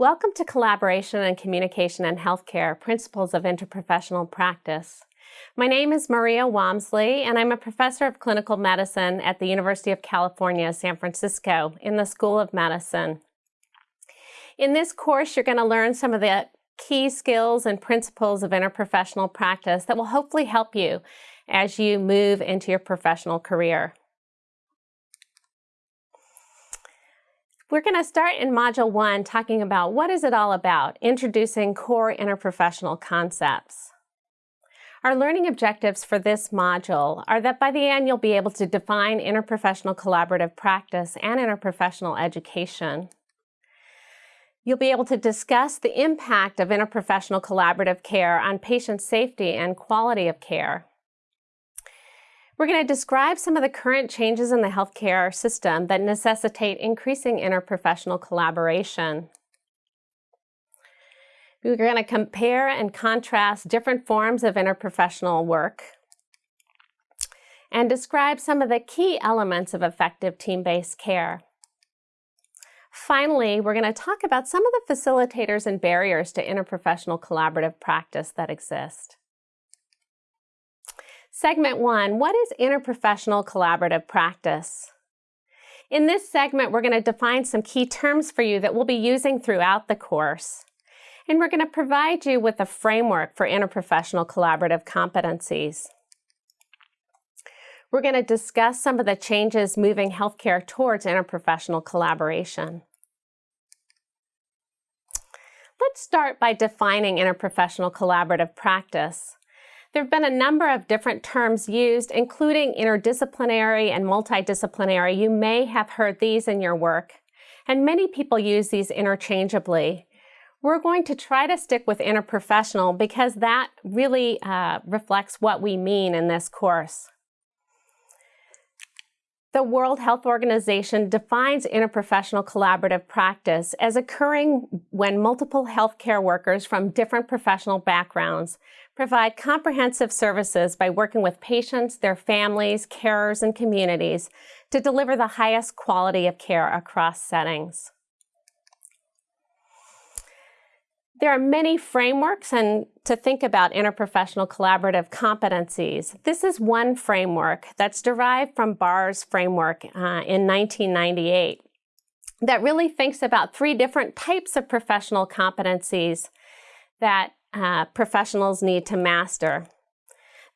Welcome to Collaboration and Communication in Healthcare, Principles of Interprofessional Practice. My name is Maria Wamsley, and I'm a professor of clinical medicine at the University of California, San Francisco, in the School of Medicine. In this course, you're going to learn some of the key skills and principles of interprofessional practice that will hopefully help you as you move into your professional career. We're going to start in Module 1 talking about what is it all about, introducing core interprofessional concepts. Our learning objectives for this module are that by the end you'll be able to define interprofessional collaborative practice and interprofessional education. You'll be able to discuss the impact of interprofessional collaborative care on patient safety and quality of care. We're going to describe some of the current changes in the healthcare system that necessitate increasing interprofessional collaboration. We're going to compare and contrast different forms of interprofessional work and describe some of the key elements of effective team-based care. Finally, we're going to talk about some of the facilitators and barriers to interprofessional collaborative practice that exist. Segment one, what is interprofessional collaborative practice? In this segment, we're going to define some key terms for you that we'll be using throughout the course. And we're going to provide you with a framework for interprofessional collaborative competencies. We're going to discuss some of the changes moving healthcare towards interprofessional collaboration. Let's start by defining interprofessional collaborative practice. There have been a number of different terms used, including interdisciplinary and multidisciplinary. You may have heard these in your work, and many people use these interchangeably. We're going to try to stick with interprofessional because that really uh, reflects what we mean in this course. The World Health Organization defines interprofessional collaborative practice as occurring when multiple healthcare workers from different professional backgrounds provide comprehensive services by working with patients, their families, carers, and communities to deliver the highest quality of care across settings. There are many frameworks and to think about interprofessional collaborative competencies. This is one framework that's derived from Barr's framework uh, in 1998 that really thinks about three different types of professional competencies that uh, professionals need to master.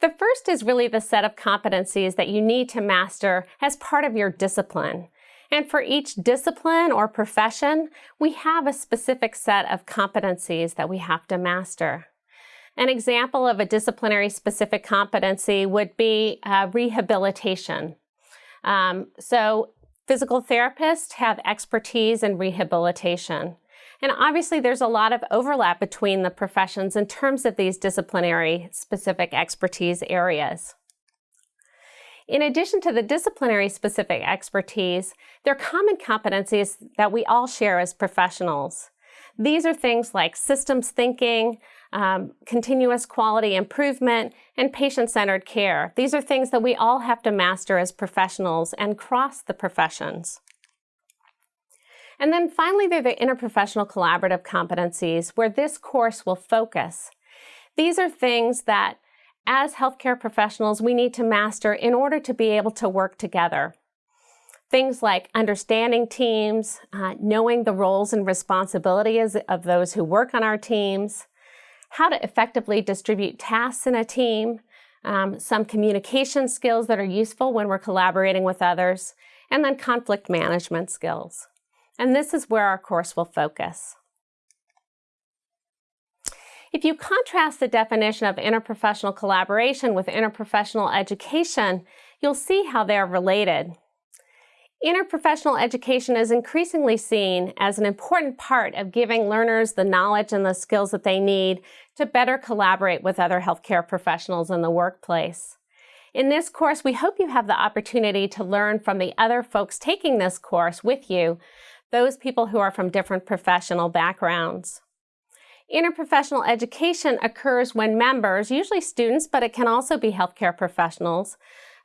The first is really the set of competencies that you need to master as part of your discipline. And for each discipline or profession, we have a specific set of competencies that we have to master. An example of a disciplinary specific competency would be uh, rehabilitation. Um, so physical therapists have expertise in rehabilitation. And obviously there's a lot of overlap between the professions in terms of these disciplinary specific expertise areas. In addition to the disciplinary specific expertise, there are common competencies that we all share as professionals. These are things like systems thinking, um, continuous quality improvement, and patient-centered care. These are things that we all have to master as professionals and cross the professions. And then finally, there are the interprofessional collaborative competencies where this course will focus. These are things that as healthcare professionals, we need to master in order to be able to work together. Things like understanding teams, uh, knowing the roles and responsibilities of those who work on our teams, how to effectively distribute tasks in a team, um, some communication skills that are useful when we're collaborating with others, and then conflict management skills. And this is where our course will focus. If you contrast the definition of interprofessional collaboration with interprofessional education, you'll see how they're related. Interprofessional education is increasingly seen as an important part of giving learners the knowledge and the skills that they need to better collaborate with other healthcare professionals in the workplace. In this course, we hope you have the opportunity to learn from the other folks taking this course with you, those people who are from different professional backgrounds. Interprofessional education occurs when members, usually students, but it can also be healthcare professionals,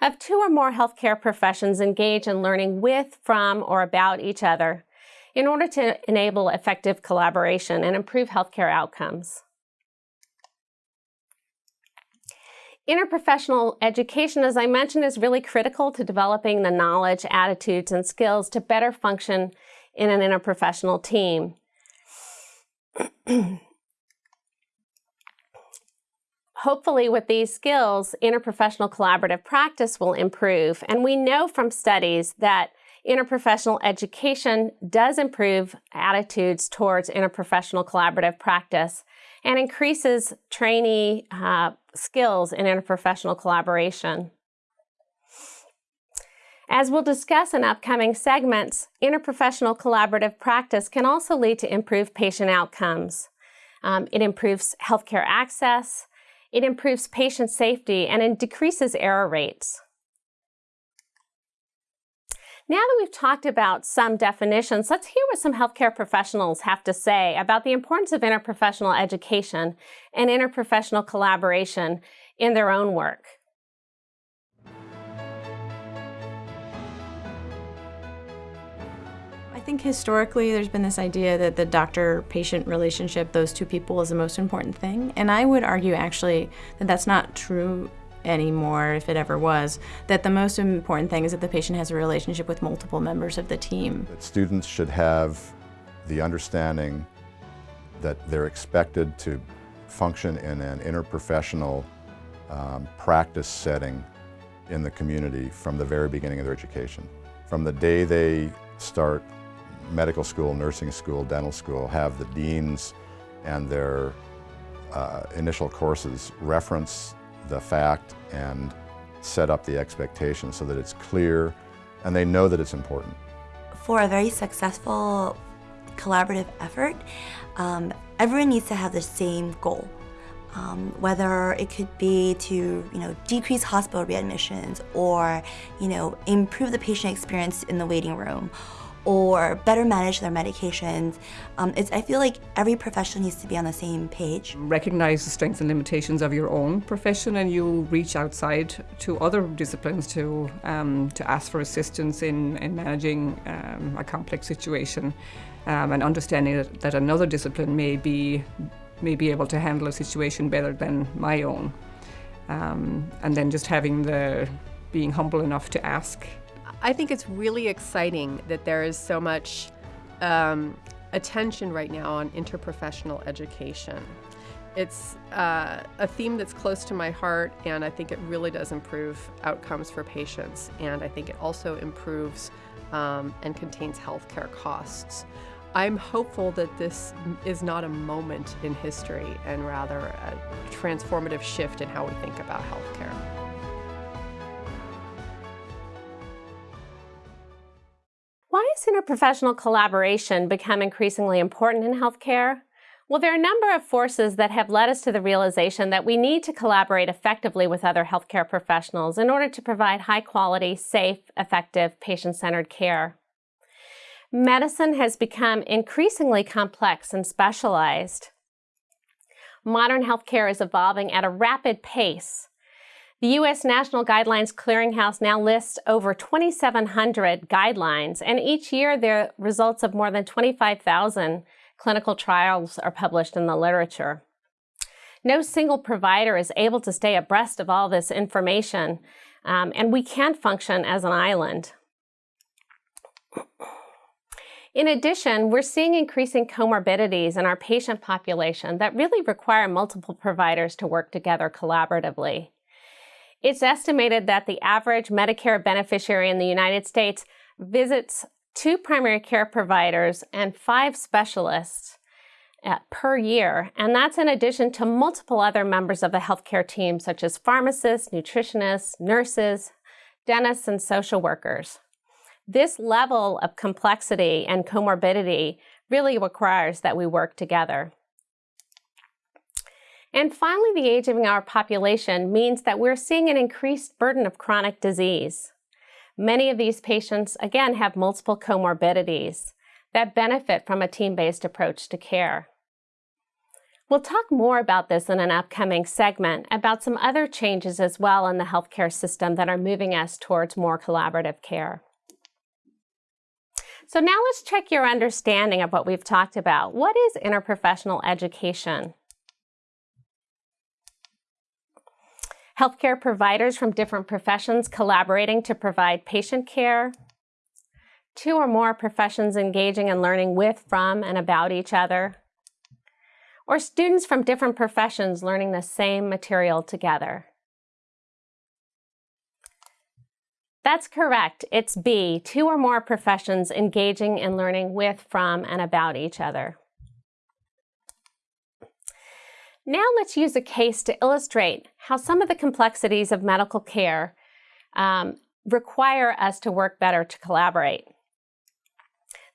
of two or more healthcare professions engage in learning with, from, or about each other. in order to enable effective collaboration and improve healthcare outcomes. Interprofessional education, as I mentioned, is really critical to developing the knowledge, attitudes, and skills to better function in an interprofessional team. Hopefully, with these skills, interprofessional collaborative practice will improve. And we know from studies that interprofessional education does improve attitudes towards interprofessional collaborative practice and increases trainee uh, skills in interprofessional collaboration. As we'll discuss in upcoming segments, interprofessional collaborative practice can also lead to improved patient outcomes. Um, it improves healthcare access, it improves patient safety, and it decreases error rates. Now that we've talked about some definitions, let's hear what some healthcare professionals have to say about the importance of interprofessional education and interprofessional collaboration in their own work. Think historically there's been this idea that the doctor-patient relationship, those two people, is the most important thing. And I would argue actually that that's not true anymore, if it ever was, that the most important thing is that the patient has a relationship with multiple members of the team. That students should have the understanding that they're expected to function in an interprofessional um, practice setting in the community from the very beginning of their education. From the day they start medical school, nursing school, dental school, have the deans and their uh, initial courses reference the fact and set up the expectation so that it's clear and they know that it's important. For a very successful collaborative effort, um, everyone needs to have the same goal. Um, whether it could be to you know decrease hospital readmissions or you know improve the patient experience in the waiting room or better manage their medications. Um, it's, I feel like every profession needs to be on the same page. Recognize the strengths and limitations of your own profession and you reach outside to other disciplines to, um, to ask for assistance in, in managing um, a complex situation um, and understanding that, that another discipline may be, may be able to handle a situation better than my own. Um, and then just having the, being humble enough to ask I think it's really exciting that there is so much um, attention right now on interprofessional education. It's uh, a theme that's close to my heart, and I think it really does improve outcomes for patients, and I think it also improves um, and contains healthcare costs. I'm hopeful that this is not a moment in history and rather a transformative shift in how we think about healthcare. Has interprofessional collaboration become increasingly important in healthcare? Well, there are a number of forces that have led us to the realization that we need to collaborate effectively with other healthcare professionals in order to provide high quality, safe, effective, patient-centered care. Medicine has become increasingly complex and specialized. Modern healthcare is evolving at a rapid pace, the U.S. National Guidelines Clearinghouse now lists over 2,700 guidelines, and each year the results of more than 25,000 clinical trials are published in the literature. No single provider is able to stay abreast of all this information, um, and we can't function as an island. In addition, we're seeing increasing comorbidities in our patient population that really require multiple providers to work together collaboratively. It's estimated that the average Medicare beneficiary in the United States visits two primary care providers and five specialists uh, per year, and that's in addition to multiple other members of the healthcare team, such as pharmacists, nutritionists, nurses, dentists, and social workers. This level of complexity and comorbidity really requires that we work together. And finally, the aging of our population means that we're seeing an increased burden of chronic disease. Many of these patients, again, have multiple comorbidities that benefit from a team-based approach to care. We'll talk more about this in an upcoming segment about some other changes as well in the healthcare system that are moving us towards more collaborative care. So now let's check your understanding of what we've talked about. What is interprofessional education? Healthcare providers from different professions collaborating to provide patient care. Two or more professions engaging and learning with, from, and about each other. Or students from different professions learning the same material together. That's correct. It's B, two or more professions engaging and learning with, from, and about each other. Now let's use a case to illustrate how some of the complexities of medical care um, require us to work better to collaborate.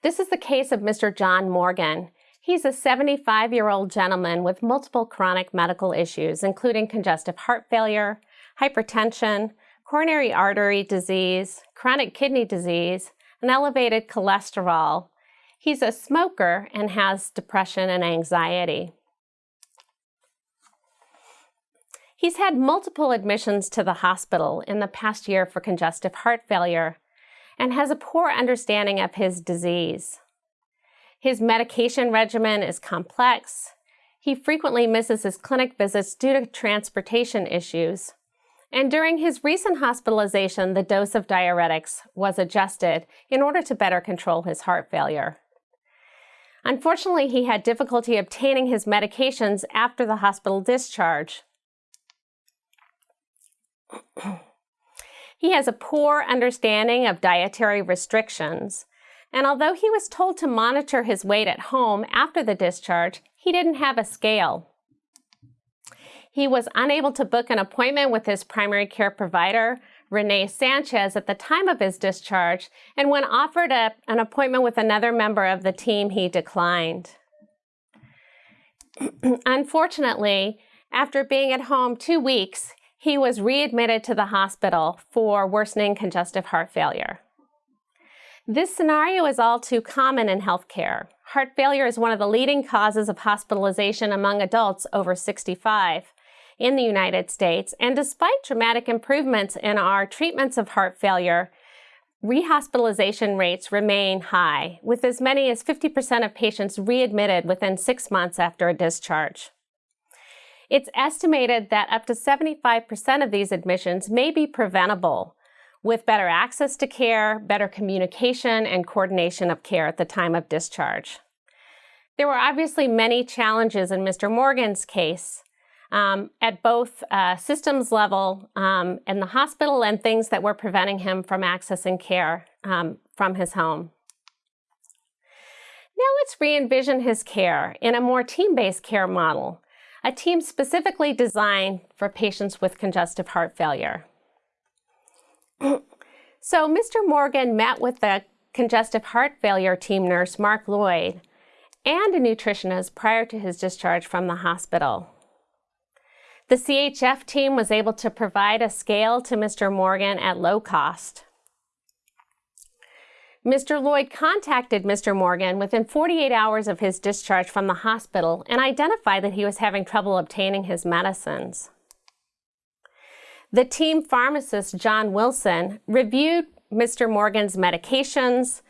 This is the case of Mr. John Morgan. He's a 75-year-old gentleman with multiple chronic medical issues, including congestive heart failure, hypertension, coronary artery disease, chronic kidney disease, and elevated cholesterol. He's a smoker and has depression and anxiety. He's had multiple admissions to the hospital in the past year for congestive heart failure and has a poor understanding of his disease. His medication regimen is complex. He frequently misses his clinic visits due to transportation issues. And during his recent hospitalization, the dose of diuretics was adjusted in order to better control his heart failure. Unfortunately, he had difficulty obtaining his medications after the hospital discharge. He has a poor understanding of dietary restrictions, and although he was told to monitor his weight at home after the discharge, he didn't have a scale. He was unable to book an appointment with his primary care provider, Renee Sanchez, at the time of his discharge, and when offered a, an appointment with another member of the team, he declined. Unfortunately, after being at home two weeks, he was readmitted to the hospital for worsening congestive heart failure. This scenario is all too common in healthcare. Heart failure is one of the leading causes of hospitalization among adults over 65 in the United States. And despite dramatic improvements in our treatments of heart failure, rehospitalization rates remain high, with as many as 50% of patients readmitted within six months after a discharge. It's estimated that up to 75% of these admissions may be preventable with better access to care, better communication, and coordination of care at the time of discharge. There were obviously many challenges in Mr. Morgan's case, um, at both uh, systems level um, the hospital and things that were preventing him from accessing care um, from his home. Now let's re-envision his care in a more team-based care model, a team specifically designed for patients with congestive heart failure. so Mr. Morgan met with the congestive heart failure team nurse, Mark Lloyd, and a nutritionist prior to his discharge from the hospital. The CHF team was able to provide a scale to Mr. Morgan at low cost. Mr. Lloyd contacted Mr. Morgan within 48 hours of his discharge from the hospital and identified that he was having trouble obtaining his medicines. The team pharmacist, John Wilson, reviewed Mr. Morgan's medications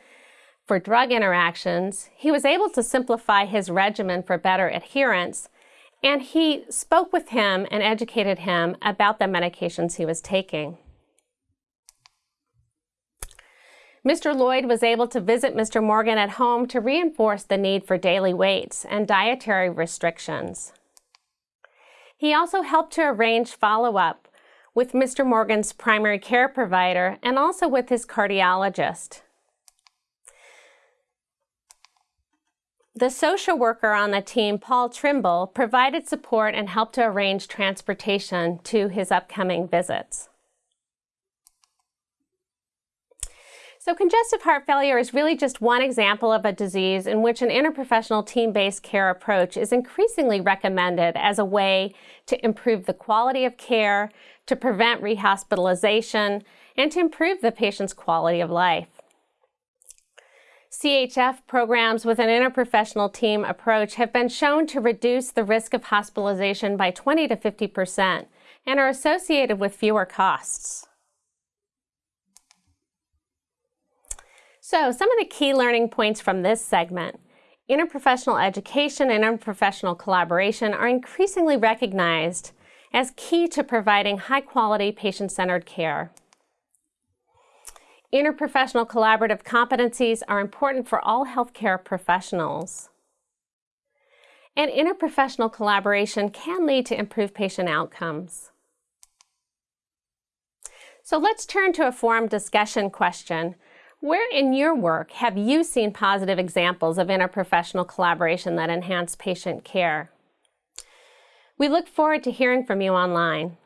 for drug interactions. He was able to simplify his regimen for better adherence and he spoke with him and educated him about the medications he was taking. Mr. Lloyd was able to visit Mr. Morgan at home to reinforce the need for daily weights and dietary restrictions. He also helped to arrange follow-up with Mr. Morgan's primary care provider and also with his cardiologist. The social worker on the team, Paul Trimble, provided support and helped to arrange transportation to his upcoming visits. So congestive heart failure is really just one example of a disease in which an interprofessional team-based care approach is increasingly recommended as a way to improve the quality of care, to prevent rehospitalization, and to improve the patient's quality of life. CHF programs with an interprofessional team approach have been shown to reduce the risk of hospitalization by 20 to 50 percent and are associated with fewer costs. So some of the key learning points from this segment. Interprofessional education and interprofessional collaboration are increasingly recognized as key to providing high-quality patient-centered care. Interprofessional collaborative competencies are important for all healthcare professionals. And interprofessional collaboration can lead to improved patient outcomes. So let's turn to a forum discussion question. Where in your work have you seen positive examples of interprofessional collaboration that enhance patient care? We look forward to hearing from you online.